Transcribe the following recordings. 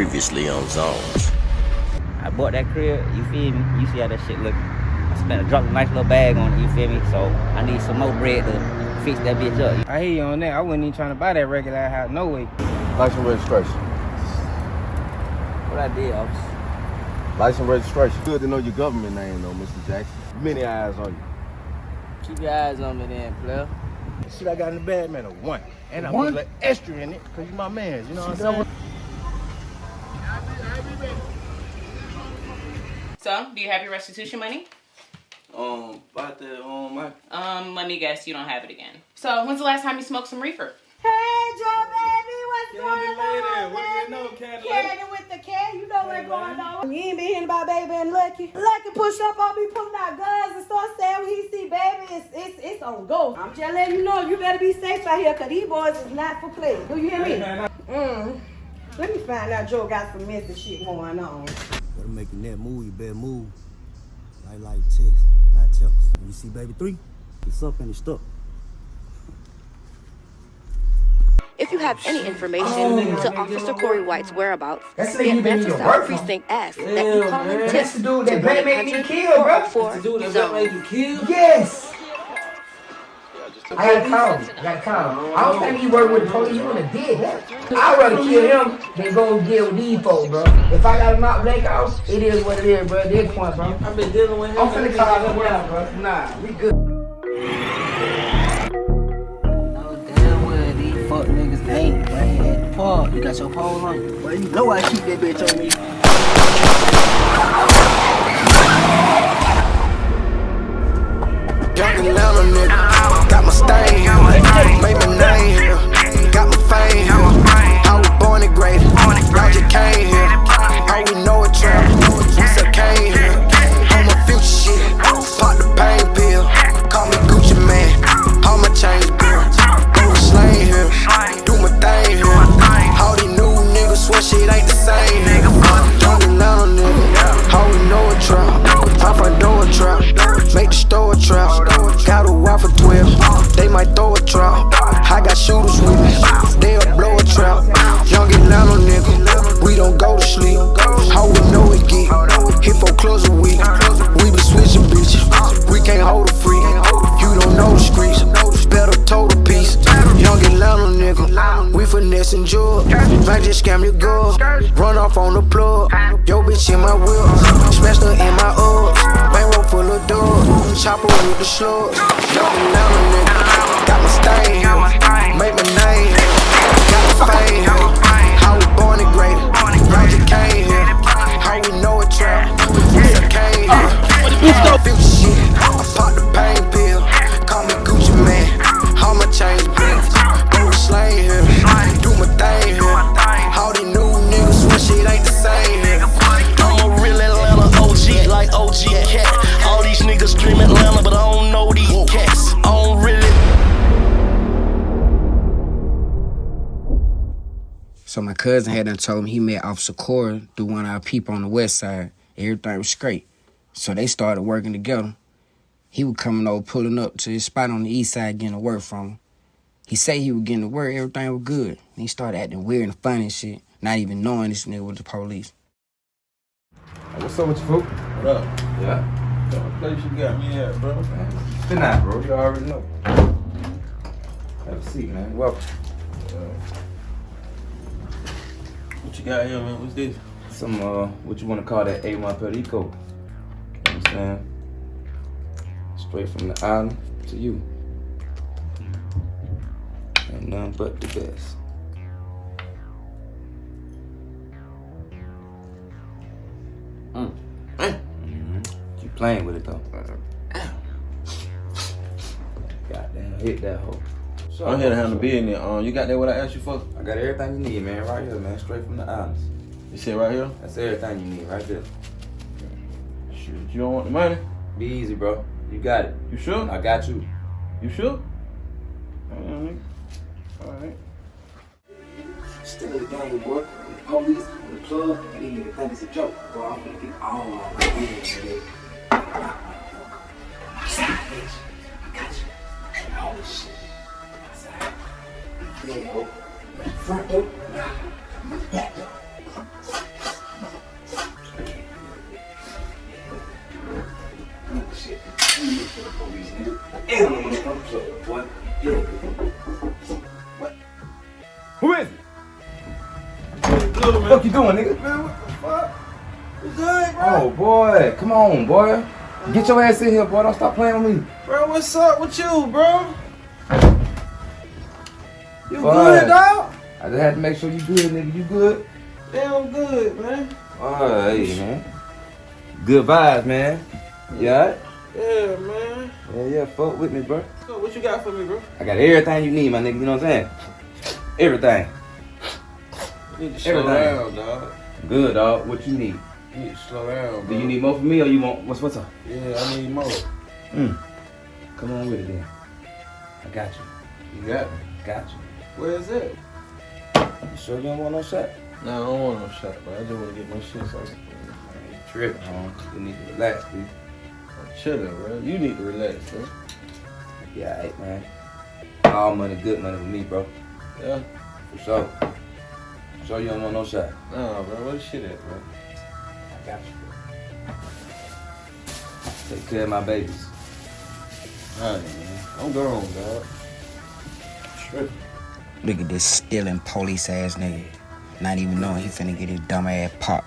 Previously on Zones. I bought that crib, you feel me? You see how that shit look. I spent a drop a nice little bag on it, you feel me? So I need some more bread to fix that bitch up. I hear you on that. I wasn't even trying to buy that regular house, no way. License registration. What I did, officer. License registration. Good to know your government name though, Mr. Jackson. Many eyes on you. Keep your eyes on me then, player. Shit I got in the bag, man, a one. And I put a little extra in it, cause you my man, you know what I'm saying? So, do you have your restitution money? Um, about that, um, my, Um, let me guess, you don't have it again. So, when's the last time you smoked some reefer? Hey, Joe, baby, what's Candy going lady, on, what do you know, Candy lady? Candy with the cat, you know what's going on. You ain't been hearing about baby and Lucky. Lucky push up on me, pulling out guns and start saying when he see baby, it's, it's, it's on go. I'm just letting you know, you better be safe out here, cause these boys is not for play. Do you hear me? Mm. Let me find out Joe got some messy shit going on. Better making that move, you better move. Like like chicks, not checks. When you see baby three, it's up and it's stuck. If you have any information oh, to Officer Corey White's whereabouts, That's the the nigga you been in Atlanta your South work Precinct asks that you call and That's tip the dude to that Black I gotta call him. I gotta call him. I don't think he work with the police. He wanna did that. I'd rather kill him than go deal with these folks, bro. If I gotta knock Blake out, it is what it is, bro. At this point, bro. I've been dealing with him. I'm finna call him now, bro. Nah, we good. No damn well these fuck niggas ain't playing at the park. You got your pole on you. Well, you know I keep that bitch on me. Young Atlanta nigga, got my stain, made my name told me he met Officer Cora through one of our people on the west side. Everything was straight. So they started working together. He was coming over, pulling up to his spot on the east side, getting to work from him. He said he was getting to work, everything was good. And he started acting weird and funny and shit, not even knowing this nigga was the police. What's up with you, fool? What up? Yeah. What place you got me at, bro? Good night, bro. You already know. Have a seat, man. Welcome. What you got here, man? What's this? Some, uh, what you want to call that A1 Perico. You understand? Straight from the island to you. Ain't nothing but the best. Mm. hmm You playing with it though. Goddamn, hit that hoe. So I'm here to handle business. Um, you got that what I asked you for? I got everything you need, man, right here, man. Straight from the islands. You said right here? That's everything you need, right there. Shit, you don't want the money? Be easy, bro. You got it. You sure? I got you. You sure? Alright. Alright. Still in the game, boy. With the police, with the plug, and then you think it's a joke. Boy, I'm gonna get all my revenge, nigga. Outside, bitch. I got you. And all this shit. Who is it? What the fuck you doing, nigga? Man, what the fuck? What's good, bro? Oh, boy. Come on, boy. Get your ass in here, boy. Don't stop playing with me. Bro, what's up with you, bro? Good, dog? I just had to make sure you good, nigga. You good? Damn good, man. Alright, man. Good vibes, man. Yeah. Yeah, man. Yeah, yeah. Fuck with me, bro. So what you got for me, bro? I got everything you need, my nigga. You know what I'm saying? Everything. You need to slow Everything. down, dog. Good, dog. What you need? You need to slow down, bro. Do you need more from me or you want what's what's up? Yeah, I need more. Mm. Come on with it then. I got you. You got me. Got you. Where is it? You sure you don't want no shot? No, I don't want no shot, bro. I just want to get my shit started. I ain't tripping, need to relax, dude. I'm chilling, bro. You need to relax, bro. Yeah, alright, man. All money, good money with me, bro. Yeah? For sure. For sure you don't want no shot. Nah, bro. Where the shit at, bro? I got you, bro. Take care of my babies. Alright, man. I'm grown, dog. Tripping. Look at this stealing police ass nigga. Not even knowing he finna get his dumb ass popped.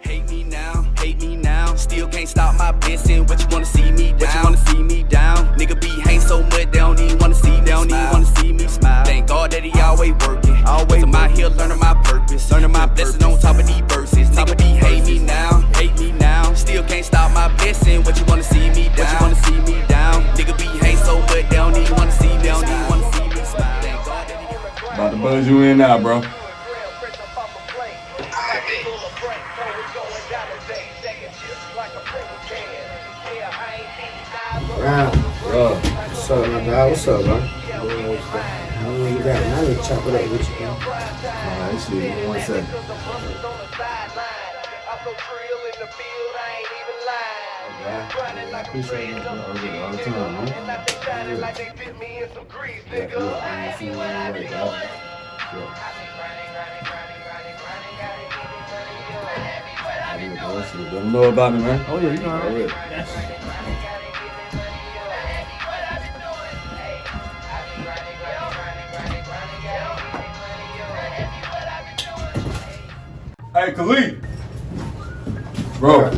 Hate me now, hate me now. Still can't stop my blessing. What you wanna see me down? What you wanna see me down? Nigga be hang so much, they don't even wanna see, they don't even wanna see me smile. Thank God that he always working. Always I'm out here learning my purpose. Learning my blessing on top of these verses. Top of these hate me now, hate me now. Still can't stop my blessing. What you wanna buzz you in now, bro. Bro. What's up, my dog? What's up, bro? I don't know you got to chop it up with you, bro. Alright, shit. One second. I appreciate it. All the time, man. Yeah, yeah, I ain't seen you in a way. Yeah. To. Let them know about me, man. Oh yeah, you know already. Hey, Khalid. Bro.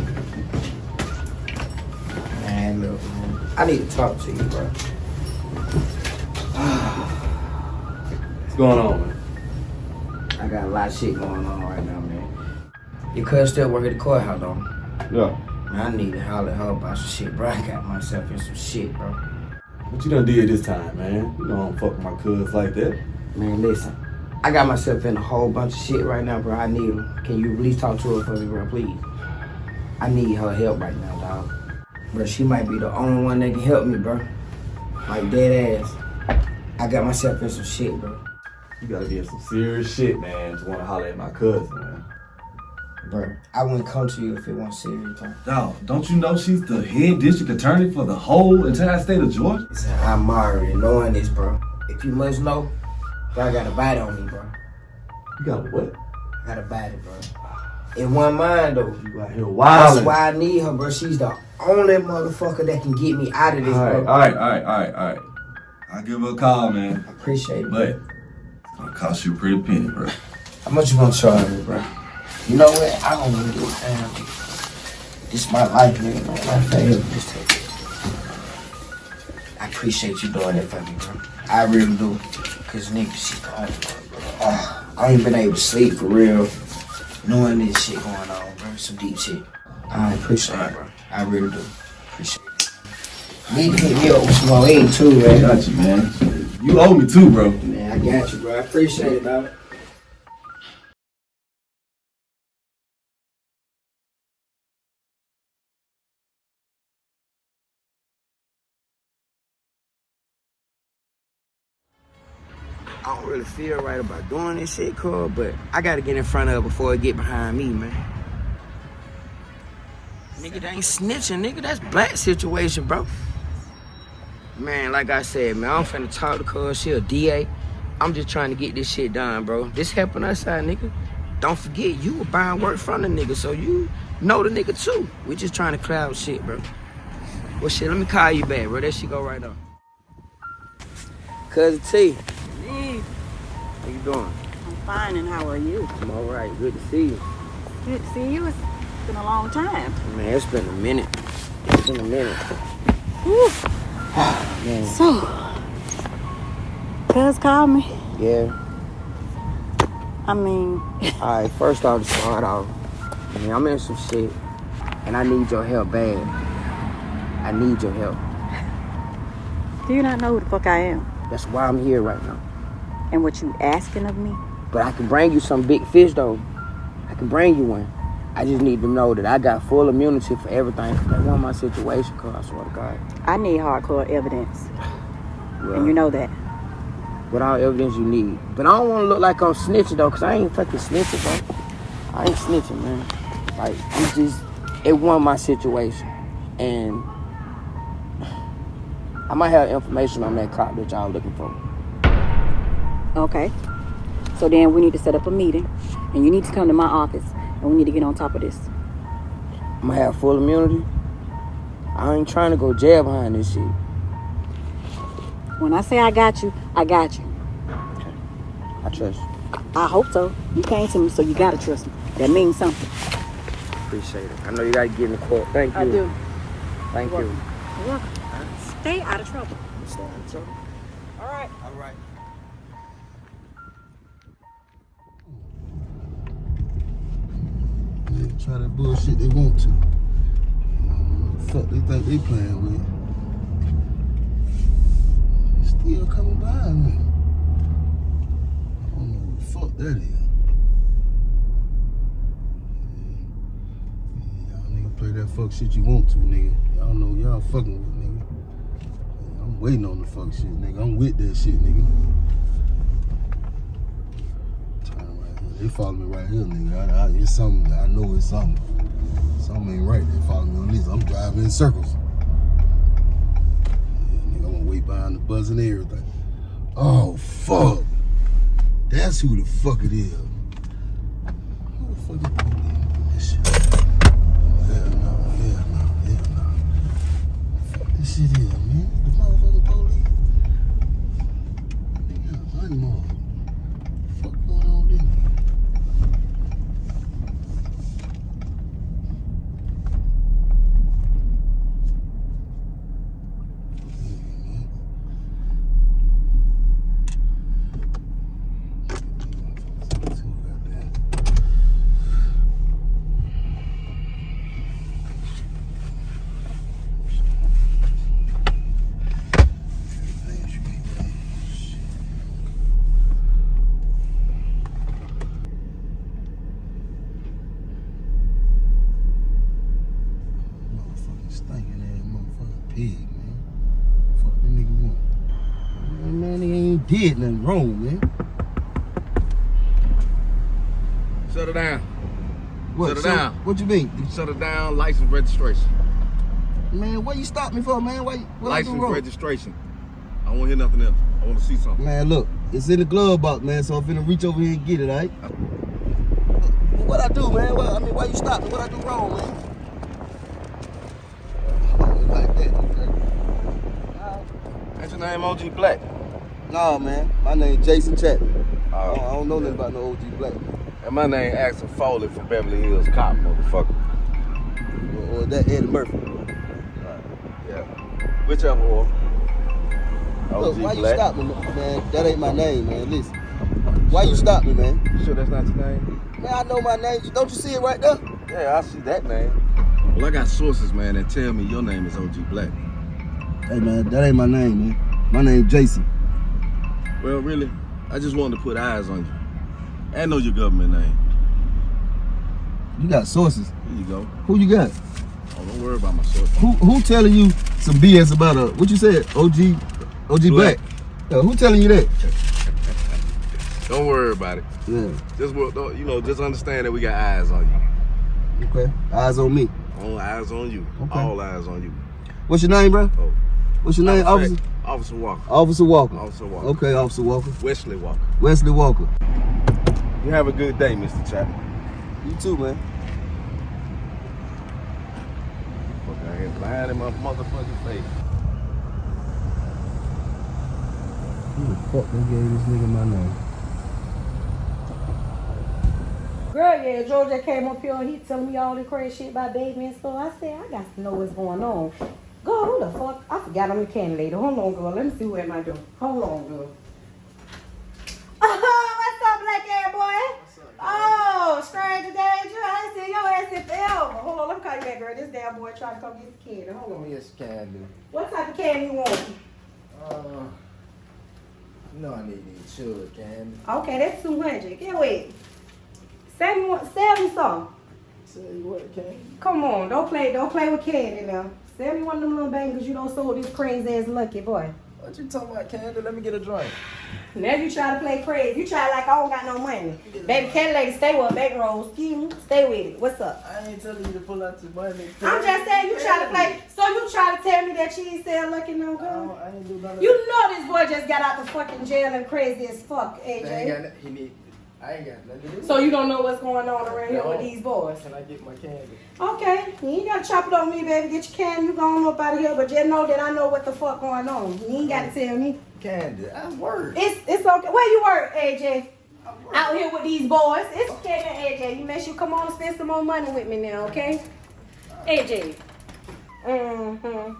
Man, look, man. I need to talk to you, bro. What's going on, man? I got a lot of shit going on right now, man. Your cousin still work at the courthouse, though. Yeah. Man, I need to holler at her about some shit, bro. I got myself in some shit, bro. What you done did this time, man? You know I don't fuck with my cuz like that. Man, listen. I got myself in a whole bunch of shit right now, bro. I need her. Can you please talk to her for me, bro, please? I need her help right now, dog. Bro, she might be the only one that can help me, bro. Like, dead ass. I got myself in some shit, bro. You gotta be in some serious shit, man, to wanna holler at my cousin, man. Bro, I wouldn't come to you if it wasn't serious, bro. Dog, don't you know she's the head district attorney for the whole entire state of Georgia? Listen, I'm already knowing this, bro. If you must know, bro, I got a bite on me, bro. You got a what? I got a bite, bro. In one mind, though. You out here That's why I need her, bro. She's the only motherfucker that can get me out of this, Alright, bro. alright, alright, alright, alright. I'll give her a call, man. I appreciate it. But gonna cost you a pretty penny, bro. How much you gonna charge me, bro? You know what? I don't even give a damn. This my life, nigga. Man. Just take it. I appreciate you doing it for me, bro. I really do. Cause nigga, she's the only one, bro. Oh, I ain't been able to sleep for real. Knowing this shit going on, bro. Some deep shit. I appreciate it, bro. I really do. Appreciate it. Need to hit me up with some more aid too, I man. got you, man. You owe me too, bro. Man, I got you, bro. I appreciate it, dog. I don't really feel right about doing this shit, Cole, but I gotta get in front of her before it get behind me, man. Nigga, they ain't snitching, nigga. That's black situation, bro. Man, like I said, man, I'm finna talk to cuz she a DA. I'm just trying to get this shit done, bro. This helping us out, nigga. Don't forget, you were buying work from the nigga, so you know the nigga too. We just trying to cloud shit, bro. Well, shit, let me call you back, bro. That shit go right on. Cousin T. How you doing? I'm fine, and how are you? I'm all right. Good to see you. Good to see you. It's been a long time. Man, it's been a minute. It's been a minute. Whew. Man, So, Cuz called me. yeah. I mean, All right, first off, to start off, man, I'm in some shit, and I need your help bad. I need your help. do you not know who the fuck I am? That's why I'm here right now. And what you asking of me? But I can bring you some big fish, though. I can bring you one. I just need to know that I got full immunity for everything. That wasn't my situation, cuz I swear to God. I need hardcore evidence. Well, And you know that. What all evidence you need. But I don't want to look like I'm snitching, though, because I ain't fucking snitching, bro. I ain't snitching, man. Like, it's just, it wasn't my situation. And I might have information on that cop that y'all looking for. Okay. So then we need to set up a meeting, and you need to come to my office, and we need to get on top of this. I'm gonna have full immunity. I ain't trying to go jail behind this shit. When I say I got you, I got you. Okay. I trust you. I hope so. You came to me, so you gotta trust me. That means something. Appreciate it. I know you gotta get in the court. Thank you. I do. Thank You're you. You're welcome. Stay out of trouble. Try that bullshit they want to. Uh, fuck they think they playing with. Still coming by me. I don't know what the fuck that is. Y'all nigga play that fuck shit you want to, nigga. Y'all know y'all fucking with nigga. I'm waiting on the fuck shit, nigga. I'm with that shit, nigga. Turn right here. They follow me right here, nigga. I, I, it's something. I know it's something. Something ain't right. They follow me on this. I'm driving in circles. Yeah, nigga, I'm gonna wait behind the buzz and everything. Oh fuck. That's who the fuck it is. Who the fuck is doing this shit? Hell no, hell no, hell no. Fuck this shit is, man. The motherfucking police. Nigga, I'm more. Fuck going on with this? Motherfucking stinking ass motherfucking pig, man. Fuck that nigga want. Man, man, he ain't did nothing wrong, man. Shut it down. What, Shut it so- down. What you mean? Shut it down. License registration. Man, what you stop me for, man? Why what I License wrong? registration. I to hear nothing else. I want to see something. Man, look, it's in the glove box, man, so I'm finna reach over here and get it, all right? What I do, man? What, I mean, why you stop me? What I do wrong, man? Like that, okay. That's your name, OG Black. No, man. My name Jason Chapman. Oh, I, don't, I don't know nothing about no OG Black. And my name Axel Foley from Beverly Hills Cop, motherfucker. Or, or that Eddie Murphy. Yeah. Whichever or. Look, OG why you stop me, man? That ain't my name, man. Listen. Why you stop me, man? You sure that's not your name? Man, I know my name. Don't you see it right there? Yeah, I see that name. Well, I got sources, man, that tell me your name is OG Black. Hey, man, that ain't my name, man. My name Jason. Well, really, I just wanted to put eyes on you. I know your government name. You got sources. Here you go. Who you got? Oh, don't worry about my sources. Who who telling you some BS about a what you said? OG OG Black. Yeah, uh, who telling you that? Don't worry about it. Yeah. Just you know, just understand that we got eyes on you. Okay. Eyes on me. All eyes on you. Okay. All eyes on you. What's your name, bro? Oh. What's your name, officer? Fact, Officer Walker. Officer Walker. Officer Walker. Okay, Officer Walker. Wesley Walker. Wesley Walker. You have a good day, Mr. Chapman. You too, man. Fuck out here lying in my motherfucking face. Who the fuck they gave this nigga my name? Girl, yeah, Georgia came up here and he telling me all the crazy shit about baby and stuff. I said, I got to know what's going on. Girl, who the fuck? I forgot I'm the candy lady. Hold on, girl. Let me see am I doing. Hold on, girl. Oh, what's up, black air boy? What's up? Oh, stranger danger. I ain't seen your ass in forever. Hold on, let me call you back, girl. This damn boy trying to come get the candy. Hold on. Yes, can do. What type of candy you want? Uh, know I need these sugar candy. Okay, that's 200. Get away. Sell me, one- sell me some. Sell you what candy? Come on, don't play, don't play with candy now. Sell me one of them little bangers you don't sold this crazy ass lucky boy. What you talking about, candy? Let me get a drink. Now you try to play crazy. You try like I don't got no money. Baby candy lady, stay with baby rolls. Excuse me. Stay with it. What's up? I ain't telling you to pull out your money. I'm just saying you try to play. So you try to tell me that she ain't sell lucky no good? I ain't do none You know this boy just got out the fucking jail and crazy as fuck, I ain't got AJ. He need. I ain't got nothing to do. So you don't know what's going on around here with these boys. Can I get my candy? Okay, you ain't gotta chop it on me, baby. Get your candy, you going up out of here. But just know that I know what the fuck going on. You ain't gotta tell me. Candy. I work. It's it's okay. Where you work, AJ? Out here with these boys. It's okay, man, AJ. You make sure you come on and spend some more money with me now, okay? AJ. Mm-hmm.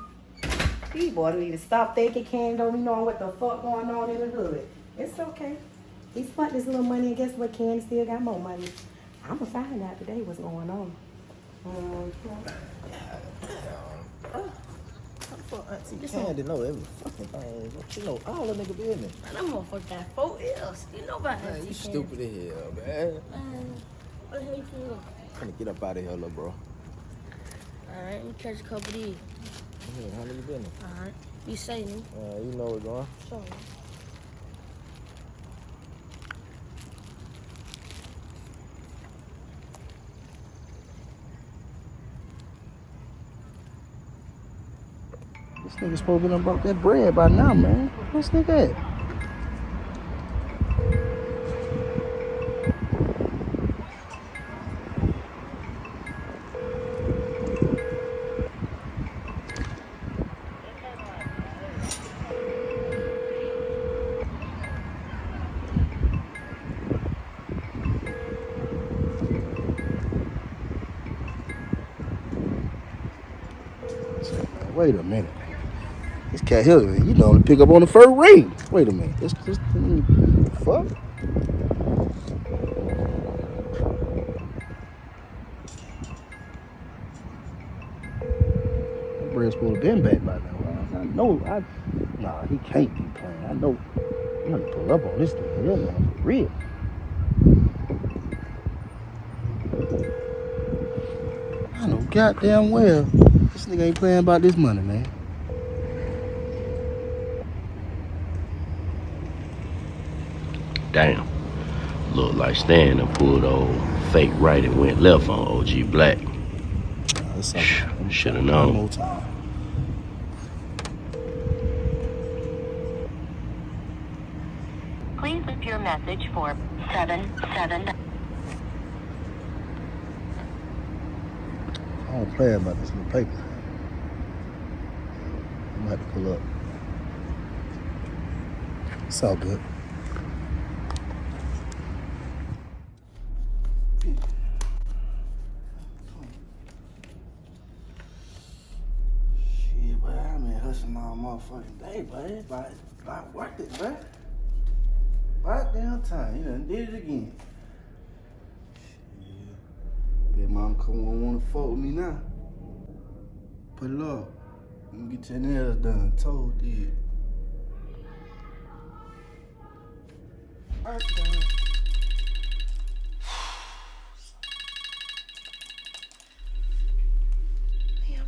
These boys need to stop thinking candy don't be knowing what the fuck going on in the hood. It's okay. He spent this little money and guess what? Candy still got more money. I'ma find out today what's going on. Mhm. Fuck, Auntie Candy know every fucking thing. She know all the nigga business. Man, that motherfucker got four L's. You know about Man, that. you stupid as hell, man. Man, what the hell you feel? Trying to get up out of here, little bro. Alright, let me catch a couple of these. Yeah, how nigga business? Alright. Be safe, nigga. Uh, you know what's going. Sure. This nigga supposed to done broke that bread by now, man. What's nigga at? Wait a minute. Cat you know, to pick up on the first ring. Wait a minute. This, this, mm, fuck. Bread's supposed to been back by now. I, know, I, nah, he can't be playing. I know, I'm gonna pull up on this thing. This one for real. I know goddamn well this nigga ain't playing about this money, man. Damn. Looked and Stan done pulled old fake right and went left on OG Black. Should have known. Please leave your message for 77. I don't play about this little paper. I'm gonna have to pull up. It's all good. Shit, boy, I been hustling all day, boy. But not worth it, boy. About damn time. You done did it again. Shit. Bet mom come on wanna with me now. Put it up. Me get your nails done. Told did. Work done.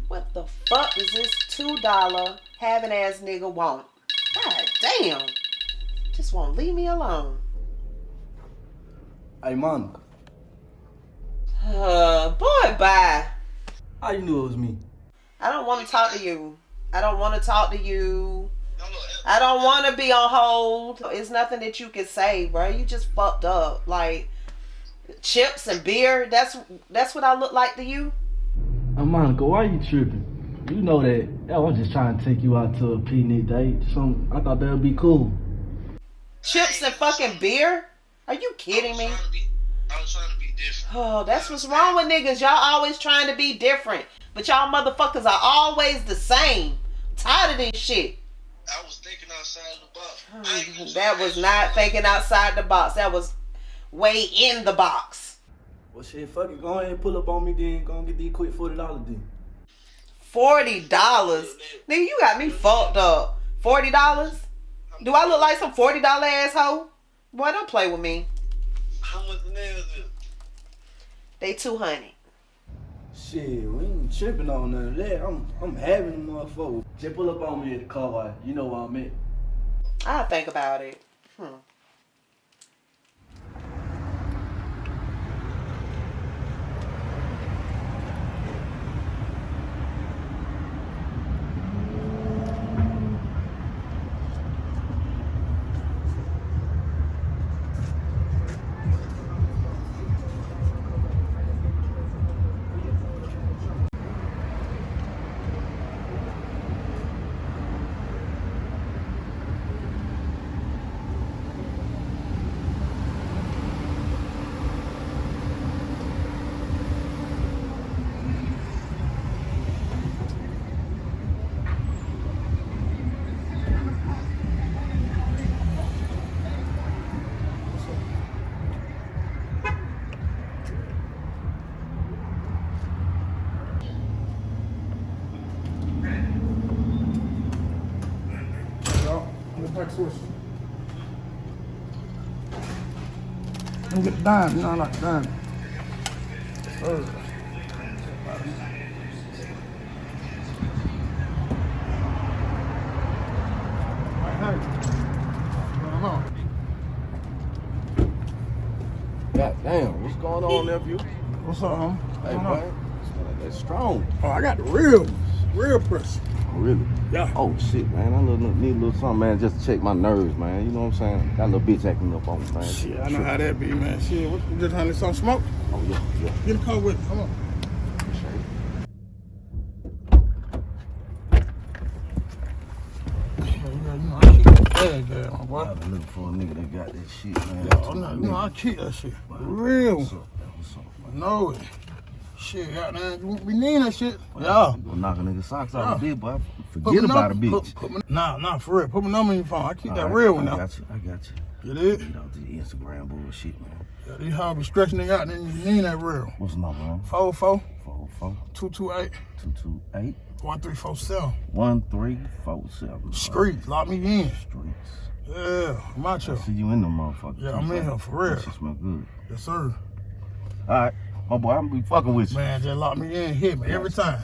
What the fuck is this two dollar having ass nigga won't. God damn. Just won't leave me alone. Hey, Monica. Uh, boy, bye. How you knew it was me? I don't want to talk to you. I don't want to talk to you. I don't want to be on hold. It's nothing that you can say, bro. You just fucked up. Like chips and beer. That's that's what I look like to you. Monica, why are you tripping? You know that I was just trying to take you out to a picnic date. Some I thought that would be cool. Chips and fucking beer? Are you kidding me? Oh, that's what's wrong with niggas. Y'all always trying to be different. But y'all motherfuckers are always the same. Tired of this shit. I was thinking outside the box. Oh, that was not thinking outside the box. That was way in the box. Well, shit, fuck it. Go ahead and pull up on me then. Go and get these quick $40 then. Forty dollars, nigga, you got me fucked up. Forty dollars? Do I look like some forty dollar asshole? Boy, don't play with me. How much nails is? They two hundred. Shit, we ain't tripping on none of that. I'm I'm having them motherfuckers. Just pull up on me at the car. You know what I meant. I'll think about it. Hmm. Me get dime. You know I like dime. Oh. God damn, what's going on, nephew? What's up, huh? Hey, man. That's strong. Oh, I got the real. Real pressure. Oh, really? Yeah. Oh, shit, man. I little, need a little something, man, just to check my nerves, man. You know what I'm saying? Got a little bitch acting up on me, man. Shit, I know how that be, man. Shit, what, you just honey some smoke? Oh, yeah, yeah. Get a car with me. Come on. Yeah, you know, I keep that bag there, my boy. I've been looking for a nigga that got that shit, man. Yeah, I'm not, you know, I keep that shit. Real. What's up, man? What's up, man? I know it. Shit, goddamn, you won't be needing that shit. Yeah. You gonna knock a nigga socks out Yeah. a bit, boy. Put Forget about a bitch. Put, put nah, nah, for real. Put my number in your phone. I keep that All right, real one I now. got you. I got you. You did? You know, the Instagram bullshit, man. Yeah, these be stretching it out, then you need that real. What's the number, man? 404 404 228 228 1347. 1347. Streets, lock me in. Streets. Yeah, I'm I see you in them motherfuckers. Yeah, I'm in here for real. That shit smell good. Yes, sir. All right. My boy, I'm gonna be fucking with you. Man, just lock me in, hit me every time.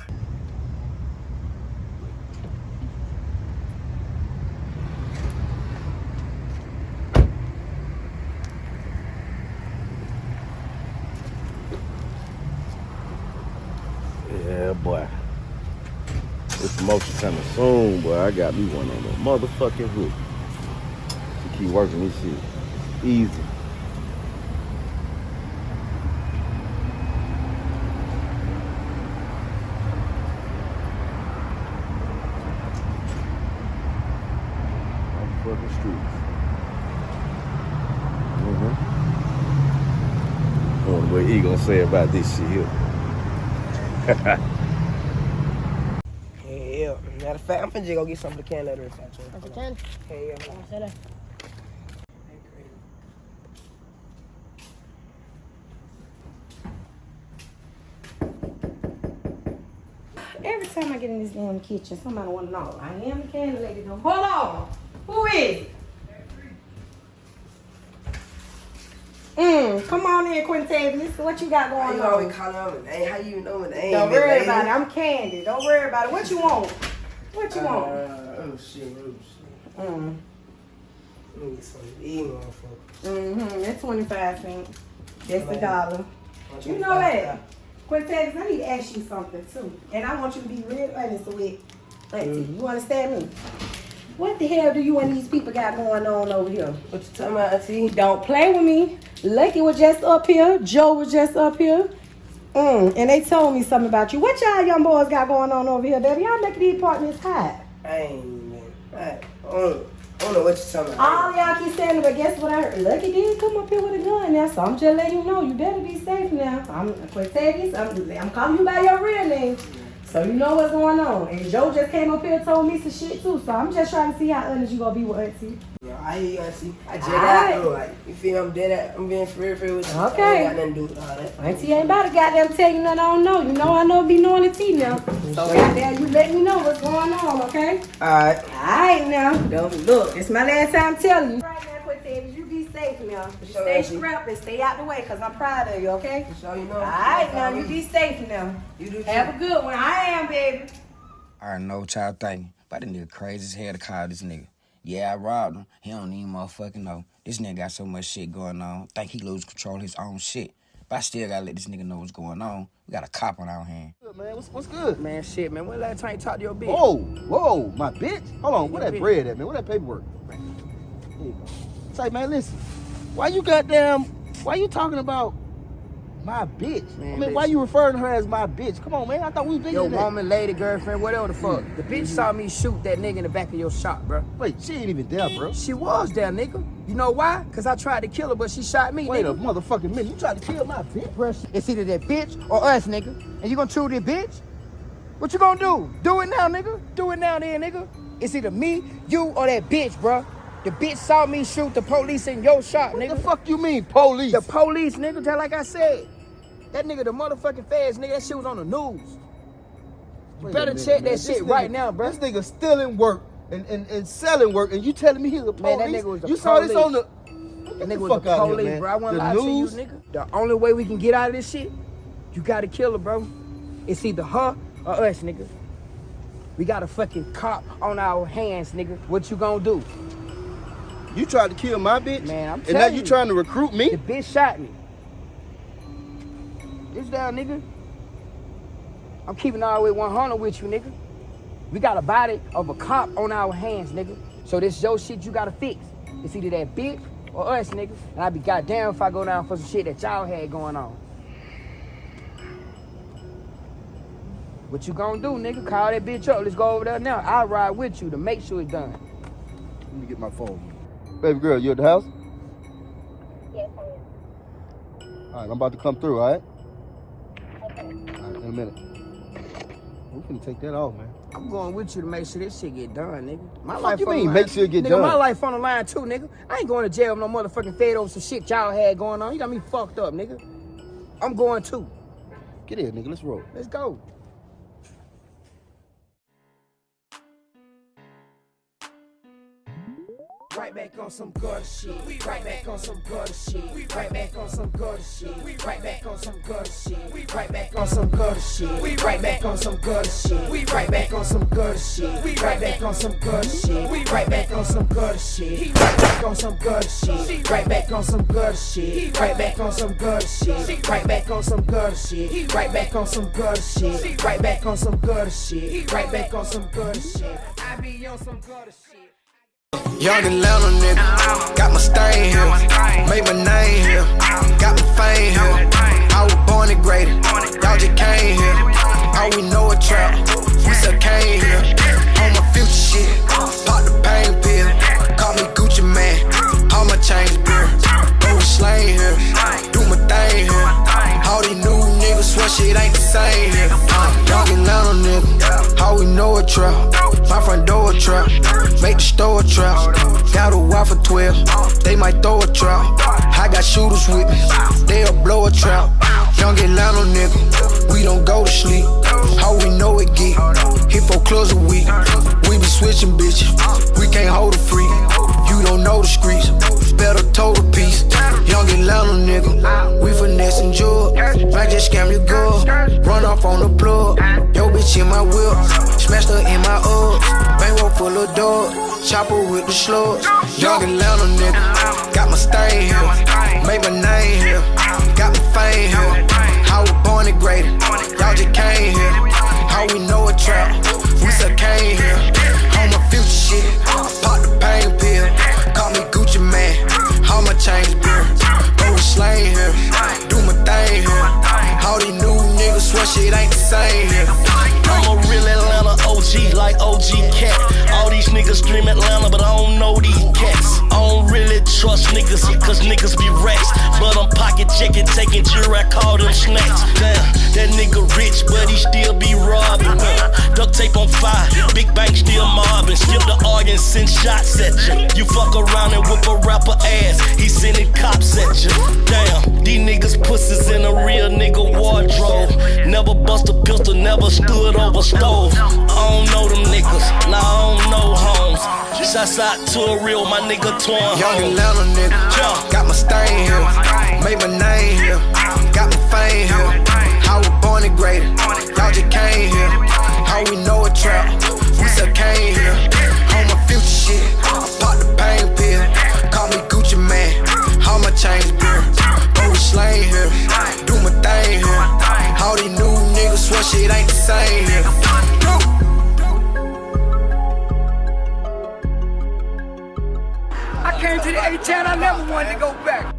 Yeah, boy. This promotion coming soon, boy. I got me one on the motherfucking hook. To keep working this shit. Easy. Motherfucking streets. Mm-hmm. I wonder what he gonna say about this shit here. Yeah, matter of fact, I'm finna go get some of the can leather if I can. That's a 10. Hey, yeah, I said that. Every time I get in this damn kitchen, somebody want to know. I am the candy lady. Though. Hold on. Who is Mm, come on in, Quintavious. What you got going you on? always calling out my name? How you know my name? Don't worry about it. I'm Candy. Don't worry about it. What you want? What you want? Uh, oh shit, oh shit. Mm. Let me get some of these motherfuckers. Mm-hmm. That's 25 cents. That's the Man. dollar. You know what? Quintavious, I need to ask you something too. And I want you to be real honest with Auntie. You understand me? What the hell do you and these people got going on over here? What you talking about, Auntie? Don't play with me. Lucky was just up here. Joe was just up here. Mm, and they told me something about you. What y'all young boys got going on over here, baby? Y'all making these apartments hot. I ain't man. I, uh, I don't know what you're talking about. All y'all keep saying it, but guess what I heard? Lucky did come up here with a gun now, so I'm just letting you know you better be safe now. I'm Quintavious, I'm, I'm calling you by your real name. So you know what's going on. And Joe just came up here and told me some shit too. So I'm just trying to see how honest you gonna be with Auntie. Yeah, I hear you, I see. I just Alright. got like, you feel me? I'm dead at, I'm being for real, for real with you. Okay. I ain't got nothing to do with all that. Auntie ain't about to goddamn tell you nothing I don't know. You know I know be knowing the tea now. So goddamn, you let me know what's going on, okay? Alright. Alright now. Don't look. It's my last time telling you. Right now, Quintavious, you be safe now. Sure, stay Auntie. strapped and stay out the way, cause I'm proud of you, okay? So you know. Alright now, you be safe now. You do Have a good one. I am, baby. I already know what y'all thinking. But this nigga crazy as hell to call this nigga. Yeah, I robbed him. He don't even motherfucking know. This nigga got so much shit going on. Think he lose control of his own shit. But I still gotta let this nigga know what's going on. We got a cop on our hand. Good, man, what's, what's good? Man, shit, man. When last time you talked to your bitch? Whoa, whoa, my bitch. Hold on, where that bitch. bread at, man? Where that paperwork? There you go. Say, man, listen. Why you goddamn? Why you talking about my bitch? Man, I mean, why listen. you referring to her as my bitch? Come on, man. I thought we was Yo, that. woman, lady, girlfriend, whatever the fuck. The bitch saw me shoot that nigga in the back of your shop, bro. Wait, she ain't even there, bro. She was there, nigga. You know why? Cause I tried to kill her, but she shot me, Wait nigga. a motherfucking minute. You tried to kill my bitch? Bro, It's either that bitch or us, nigga. And you gonna choose this bitch? What you gonna do? Do it now, nigga. Do it now, then, nigga. It's either me, you, or that bitch, bro. The bitch saw me shoot the police in your shop, What nigga. the fuck you mean, police? The police, nigga, just like I said. That nigga, the motherfucking feds, nigga, that shit was on the news. You Wait better minute, check man. that shit nigga- right now, bro. This nigga stealing work and, and, and selling work, and you telling me he's a police? Man, that nigga was the You saw this on the. That nigga the was the here, police, man. bro. I want to lie news? to you, nigga. The only way we can get out of this shit, you gotta kill her, bro. It's either her or us, nigga. We got a fucking cop on our hands, nigga. What you gonna do? You tried to kill my bitch? Man, I'm And now you trying to recruit me? The bitch shot me. This down, nigga. I'm keeping all the way 100 with you, nigga. We got a body of a cop on our hands, nigga. So this your shit you gotta fix. It's either that bitch or us, nigga. And I'd be goddamn if I go down for some shit that y'all had going on. What you gonna do, nigga? Call that bitch up. Let's go over there now. I'll ride with you to make sure it's done. Let me get my phone. Baby girl, you at the house? Yes, I am. All right, I'm about to come through, all right? Okay. All right, in a minute. We finna take that off, man. I'm going with you to make sure this shit get done, nigga. My Fuck life you on mean, line. make sure it get nigga, done? my life on the line too, nigga. I ain't going to jail with no motherfucking fed over some shit y'all had going on. You got me fucked up, nigga. I'm going too. Get here, nigga. Let's roll. Let's go. Right back on some gutter shit. We right back on some gutter shit. We right back on some gutter shit. We right back on some gutter shit. We right back on some gutter shit. We right back on some gutter shit. We right back on some gutter shit. We right back on some gutter shit. We right back on some gutter shit. He right back on some gutter shit. Right back on some gutter shit. Right back on some gutter shit. Right back on some gutter shit. Right back on some gutter shit. Right back on some gutter shit. Right back on some gutter shit. I be on some gutter shit. Young Atlanta nigga, got my stain here, made my name here, got my fame here. I was born and graded, y'all just came here. All we know is trap, we still came here. On my future shit, pop the pain pill, call me Gucci Mane, all my chains beer. Go slang here, do my thing here. All these new niggas swear shit ain't the same here. Uh, young Atlanta nigga, all we know is trap. My front door a trap, make the store a trap. Got a wife for 12, they might throw a trap. I got shooters with me, they'll blow a trap. Young Atlanta nigga, we don't go to sleep. How we know it get, hit four clubs a week. We be switching bitches, we can't hold a freak. You don't know the streets, better total piece. Young Atlanta nigga, we finessing jewel. Might just scam your girl, run off on the plug. Yo bitch in my whip, smashed her in my up. Bankroll full of dogs, chopper with the slugs. Young Atlanta nigga, got my stain here, made my name here, got my fame here. I was born and graded, y'all just came here. How we know a trap, we still came here. On my future shit, I pop the pain pill, chains beer. Go slang here, do my thing here. All these new niggas swear shit ain't the same here. I'm a real Atlanta OG like OG Cat. All these niggas dream Atlanta, but I don't know these cats. I don't really trust niggas, cause niggas be rats. But I'm pocket checking, taking jury, I call them snacks. Damn, that nigga rich, but he still be robbing. Tape on fire, big bank still mobbing. Skip the arguing, send shots at you. You fuck around and whip a rapper ass, he sending cops at you. Damn, these niggas pussies in a real nigga wardrobe. Never bust a pistol, never stood over stove. I don't know them niggas, nah, I don't know homes. Shouts out to a real, my nigga Twan Young Atlanta nigga, got my stain here, made my name here, got my fame here. How we born and graded, y'all just came here. How we know a trap, we still came here. On my future shit, I pop the pain pill. Call me Gucci Mane, all my chains beer. We slang here, do my thing here. All these new niggas swear shit ain't the same here. I came to the A-Town, I never wanted to go back.